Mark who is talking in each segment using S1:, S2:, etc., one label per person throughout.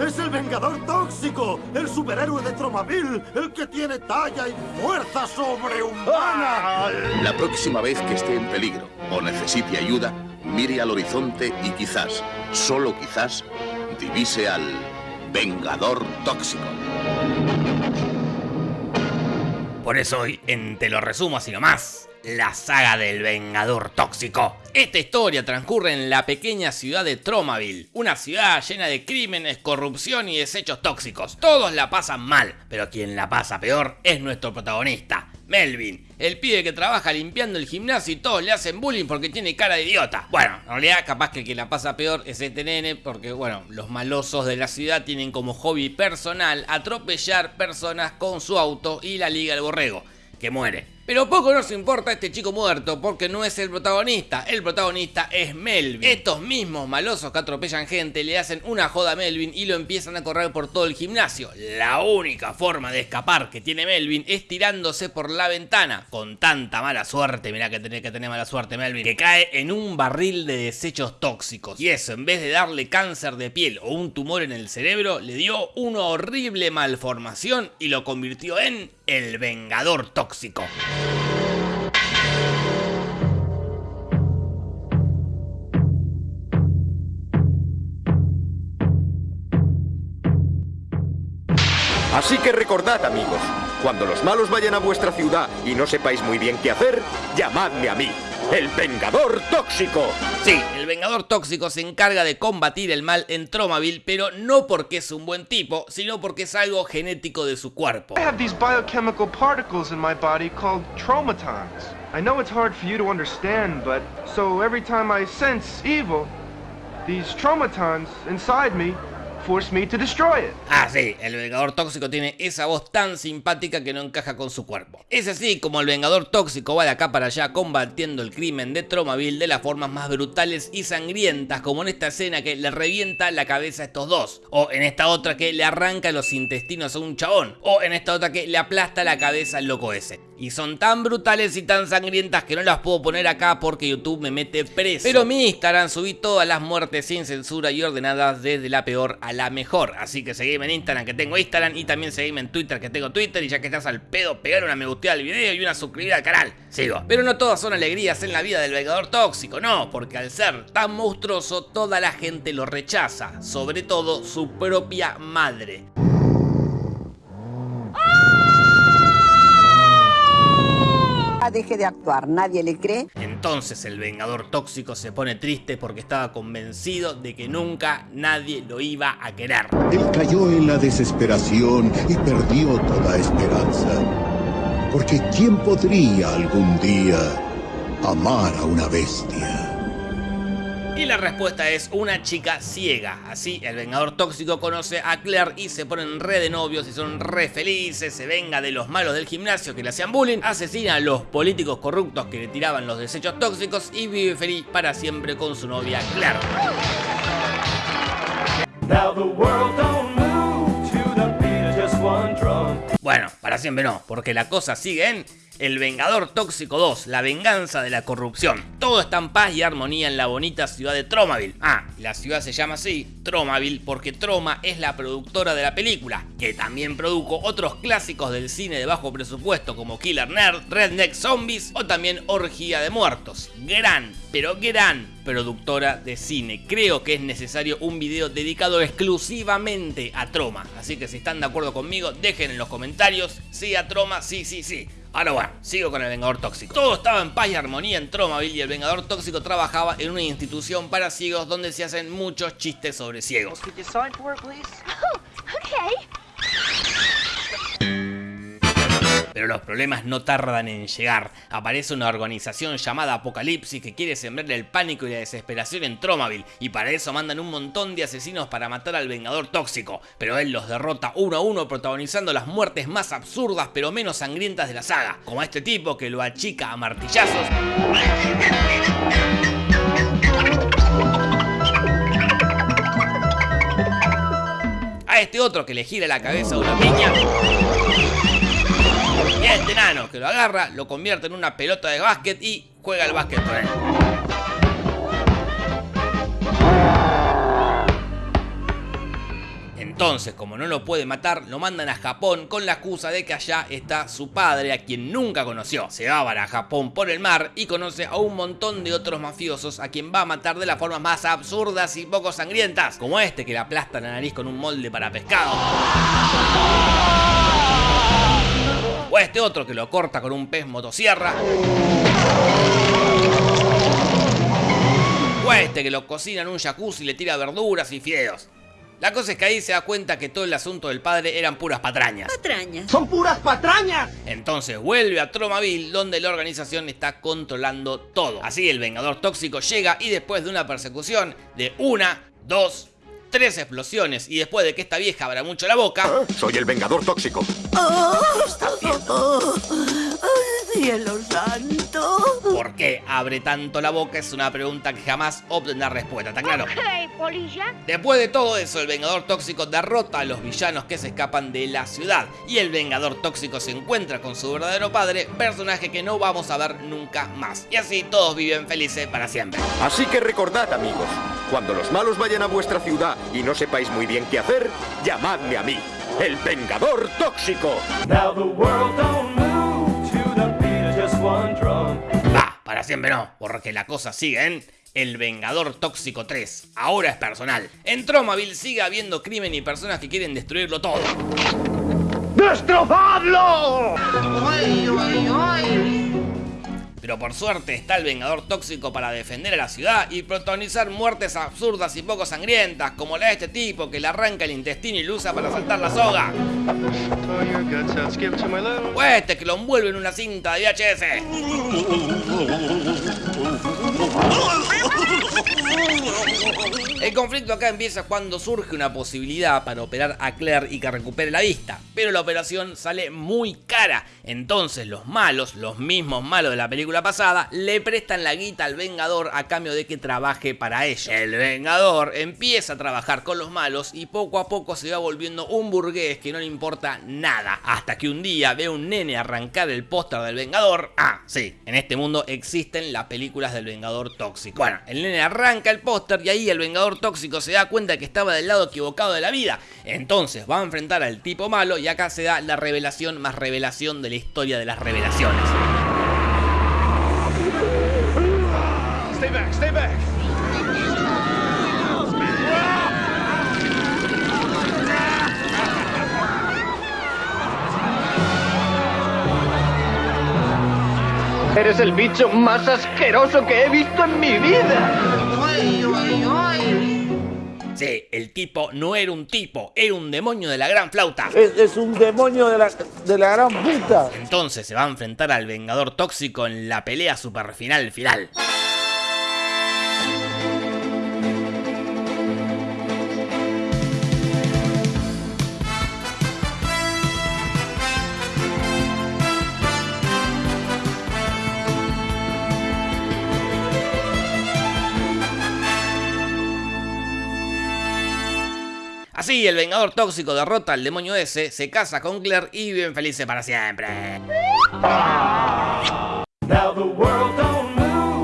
S1: ¡Es el Vengador Tóxico! ¡El superhéroe de Tromaville! ¡El que tiene talla y fuerza sobrehumana!
S2: La próxima vez que esté en peligro o necesite ayuda, mire al horizonte y quizás, solo quizás, divise al Vengador Tóxico.
S3: Por eso hoy, en Te lo resumo así nomás, la saga del Vengador Tóxico. Esta historia transcurre en la pequeña ciudad de Tromaville, una ciudad llena de crímenes, corrupción y desechos tóxicos. Todos la pasan mal, pero quien la pasa peor es nuestro protagonista, Melvin, el pibe que trabaja limpiando el gimnasio y todos le hacen bullying porque tiene cara de idiota. Bueno, en realidad capaz que el que la pasa peor es este nene porque, bueno, los malosos de la ciudad tienen como hobby personal atropellar personas con su auto y la liga del borrego, que muere. Pero poco nos importa este chico muerto porque no es el protagonista, el protagonista es Melvin. Estos mismos malosos que atropellan gente le hacen una joda a Melvin y lo empiezan a correr por todo el gimnasio. La única forma de escapar que tiene Melvin es tirándose por la ventana. Con tanta mala suerte, mirá que tenés que tener mala suerte Melvin, que cae en un barril de desechos tóxicos. Y eso, en vez de darle cáncer de piel o un tumor en el cerebro, le dio una horrible malformación y lo convirtió en el Vengador Tóxico.
S4: Así que recordad, amigos, cuando los malos vayan a vuestra ciudad y no sepáis muy bien qué hacer, llamadme a mí, el Vengador Tóxico.
S3: Sí, el Vengador Tóxico se encarga de combatir el mal en Tromaville, pero no porque es un buen tipo, sino porque es algo genético de su cuerpo.
S5: I have these biochemical particles in my body called tromatons. I know it's hard for you to understand, but so every time I sense evil, these tromatons inside me force me to destroy it.
S3: Ah, sí, el Vengador Tóxico tiene esa voz tan simpática que no encaja con su cuerpo. Es así como el Vengador Tóxico va de acá para allá combatiendo el crimen de Tromaville de las formas más brutales y sangrientas, como en esta escena que le revienta la cabeza a estos dos, o en esta otra que le arranca los intestinos a un chabón, o en esta otra que le aplasta la cabeza al loco ese. Y son tan brutales y tan sangrientas que no las puedo poner acá porque YouTube me mete preso. Pero en mi Instagram subí todas las muertes sin censura y ordenadas desde la peor a la mejor. Así que seguime en Instagram que tengo Instagram y también seguime en Twitter que tengo Twitter. Y ya que estás al pedo, pegar una me gusteada al video y una suscribida al canal. Sigo. Pero no todas son alegrías en la vida del Vengador Tóxico, no. Porque al ser tan monstruoso, toda la gente lo rechaza. Sobre todo su propia madre.
S6: Deje de actuar, nadie le cree.
S3: Entonces el Vengador Tóxico se pone triste porque estaba convencido de que nunca nadie lo iba a querer.
S7: Él cayó en la desesperación y perdió toda esperanza. Porque ¿quién podría algún día amar a una bestia?
S3: Y la respuesta es una chica ciega. Así, el Vengador Tóxico conoce a Claire y se ponen re de novios y son re felices. Se venga de los malos del gimnasio que le hacían bullying. Asesina a los políticos corruptos que le tiraban los desechos tóxicos. Y vive feliz para siempre con su novia Claire. Bueno, para siempre no, porque la cosa sigue en el Vengador Tóxico 2, la venganza de la corrupción. Todo está en paz y armonía en la bonita ciudad de Tromaville. Ah, la ciudad se llama así, Tromaville, porque Troma es la productora de la película, que también produjo otros clásicos del cine de bajo presupuesto como Killer Nerd, Redneck Zombies o también Orgía de Muertos. Gran, pero gran productora de cine. Creo que es necesario un video dedicado exclusivamente a Troma. Así que si están de acuerdo conmigo, dejen en los comentarios. Sí a Troma, sí, sí, sí. Ahora bueno, sigo con el Vengador Tóxico. Todo estaba en paz y armonía en Tromaville y el Vengador Tóxico trabajaba en una institución para ciegos donde se hacen muchos chistes sobre ciegos. Pero los problemas no tardan en llegar. Aparece una organización llamada Apocalipsis que quiere sembrar el pánico y la desesperación en Tromaville. Y para eso mandan un montón de asesinos para matar al Vengador Tóxico. Pero él los derrota uno a uno protagonizando las muertes más absurdas pero menos sangrientas de la saga. Como este tipo que lo achica a martillazos. A este otro que le gira la cabeza a una piña. Este nano que lo agarra, lo convierte en una pelota de básquet y juega el básquet con él. Entonces, como no lo puede matar, lo mandan a Japón con la excusa de que allá está su padre, a quien nunca conoció. Se va a Japón por el mar y conoce a un montón de otros mafiosos a quien va a matar de las formas más absurdas y poco sangrientas, como este que le aplasta la nariz con un molde para pescado. O este otro que lo corta con un pez motosierra. O este que lo cocina en un jacuzzi y le tira verduras y fideos. La cosa es que ahí se da cuenta que todo el asunto del padre eran puras patrañas.
S8: Patrañas.
S1: ¡Son puras patrañas!
S3: Entonces vuelve a Tromaville donde la organización está controlando todo. Así el Vengador Tóxico llega y después de una persecución de una, dos, tres explosiones y después de que esta vieja abra mucho la boca...
S4: Soy el Vengador Tóxico.
S8: ¡Cielo santo!
S3: ¿Por qué abre tanto la boca? Es una pregunta que jamás obtendrá respuesta, ¿está claro? Después de todo eso, el Vengador Tóxico derrota a los villanos que se escapan de la ciudad y el Vengador Tóxico se encuentra con su verdadero padre, personaje que no vamos a ver nunca más. Y así todos viven felices para siempre.
S4: Así que recordad, amigos, cuando los malos vayan a vuestra ciudad y no sepáis muy bien qué hacer, llamadme a mí, el Vengador Tóxico.
S3: Va, para siempre no, porque la cosa sigue en El Vengador Tóxico 3. Ahora es personal. En Tromaville sigue habiendo crimen y personas que quieren destruirlo todo.
S1: ¡Destrozadlo!
S3: Pero por suerte está el Vengador Tóxico para defender a la ciudad y protagonizar muertes absurdas y poco sangrientas, como la de este tipo que le arranca el intestino y lo usa para saltar la soga. O este que lo envuelve en una cinta de VHS. Conflicto acá empieza cuando surge una posibilidad para operar a Claire y que recupere la vista, pero la operación sale muy cara, entonces los malos, los mismos malos de la película pasada, le prestan la guita al Vengador a cambio de que trabaje para ellos. El Vengador empieza a trabajar con los malos y poco a poco se va volviendo un burgués que no le importa nada, hasta que un día ve a un nene arrancar el póster del Vengador. Ah, sí, en este mundo existen las películas del Vengador tóxico. Bueno, el nene arranca el póster y ahí el Vengador tóxico se da cuenta que estaba del lado equivocado de la vida. Entonces va a enfrentar al tipo malo y acá se da la revelación más revelación de la historia de las revelaciones.
S5: Stay back, stay back.
S1: Eres el bicho más asqueroso que he visto en mi vida.
S3: Sí, el tipo no era un tipo, era un demonio de la gran flauta.
S9: Es, un demonio de la, de la gran puta.
S3: Entonces se va a enfrentar al Vengador Tóxico en la pelea super final final. Así, el Vengador Tóxico derrota al demonio ese, se casa con Claire y viven felices para siempre.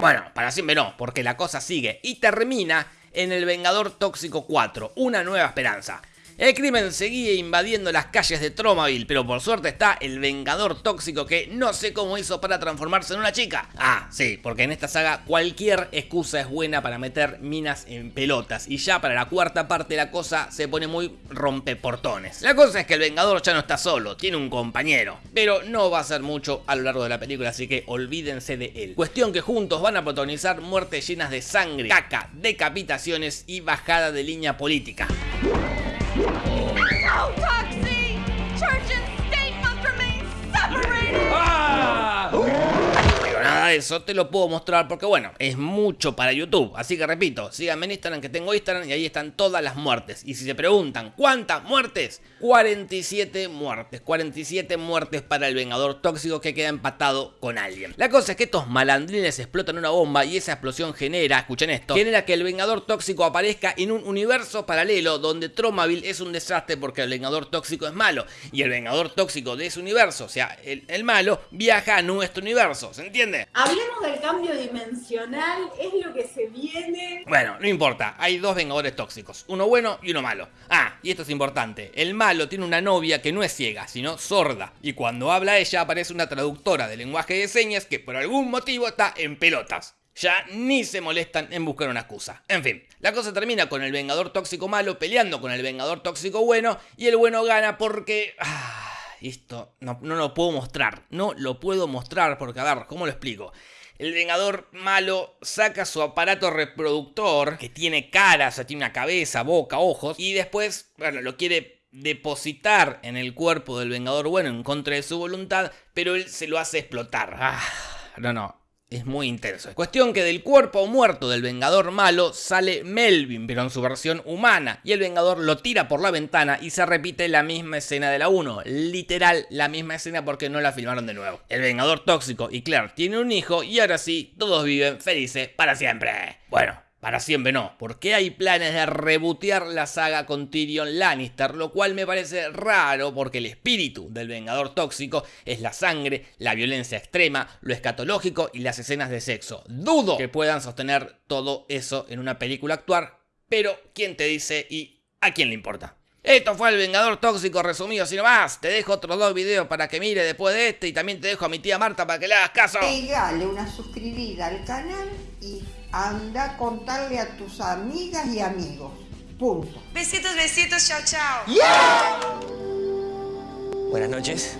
S3: Bueno, para siempre no, porque la cosa sigue y termina en el Vengador Tóxico 4, una nueva esperanza. El crimen seguía invadiendo las calles de Tromaville, pero por suerte está el Vengador Tóxico que no sé cómo hizo para transformarse en una chica. Ah, sí, porque en esta saga cualquier excusa es buena para meter minas en pelotas y ya para la cuarta parte la cosa se pone muy rompeportones. La cosa es que el Vengador ya no está solo, tiene un compañero, pero no va a ser mucho a lo largo de la película, así que olvídense de él. Cuestión que juntos van a protagonizar muertes llenas de sangre, caca, decapitaciones y bajada de línea política. Eso te lo puedo mostrar porque bueno, es mucho para YouTube. Así que repito, síganme en Instagram que tengo Instagram y ahí están todas las muertes. Y si se preguntan, ¿cuántas muertes? 47 muertes. 47 muertes para el Vengador Tóxico que queda empatado con alguien. La cosa es que estos malandrines explotan una bomba y esa explosión genera, escuchen esto, genera que el Vengador Tóxico aparezca en un universo paralelo donde Tromaville es un desastre porque el Vengador Tóxico es malo. Y el Vengador Tóxico de ese universo, o sea, el, el malo, viaja a nuestro universo. ¿Se entiende?
S10: Hablemos del cambio dimensional, es lo que se viene.
S3: Bueno, no importa, hay dos vengadores tóxicos, uno bueno y uno malo. Ah, y esto es importante, el malo tiene una novia que no es ciega, sino sorda, y cuando habla ella aparece una traductora de lenguaje de señas que por algún motivo está en pelotas. Ya ni se molestan en buscar una excusa. En fin, la cosa termina con el Vengador Tóxico malo peleando con el Vengador Tóxico bueno y el bueno gana porque... Ah, esto no, no lo puedo mostrar, no lo puedo mostrar porque, a ver, ¿cómo lo explico? El Vengador malo saca su aparato reproductor, que tiene cara, o sea, tiene una cabeza, boca, ojos, y después, bueno, lo quiere depositar en el cuerpo del Vengador bueno en contra de su voluntad, pero él se lo hace explotar. Ah, no, no, es muy intenso. Cuestión que del cuerpo muerto del Vengador malo sale Melvin, pero en su versión humana, y el Vengador lo tira por la ventana y se repite la misma escena de la 1, literal la misma escena porque no la filmaron de nuevo. El Vengador tóxico y Claire tiene un hijo y ahora sí, todos viven felices para siempre. Bueno, para siempre no, porque hay planes de rebotear la saga con Tyrion Lannister, lo cual me parece raro porque el espíritu del Vengador Tóxico es la sangre, la violencia extrema, lo escatológico y las escenas de sexo. Dudo que puedan sostener todo eso en una película actual, pero ¿quién te dice y a quién le importa? Esto fue el Vengador Tóxico resumido, sin más. Te dejo otros dos videos para que mire después de este y también te dejo a mi tía Marta para que le hagas caso.
S6: Pegale una suscribida al canal y anda a contarle a tus amigas y amigos. Punto.
S11: Besitos, besitos, chao, chao.
S12: Buenas noches.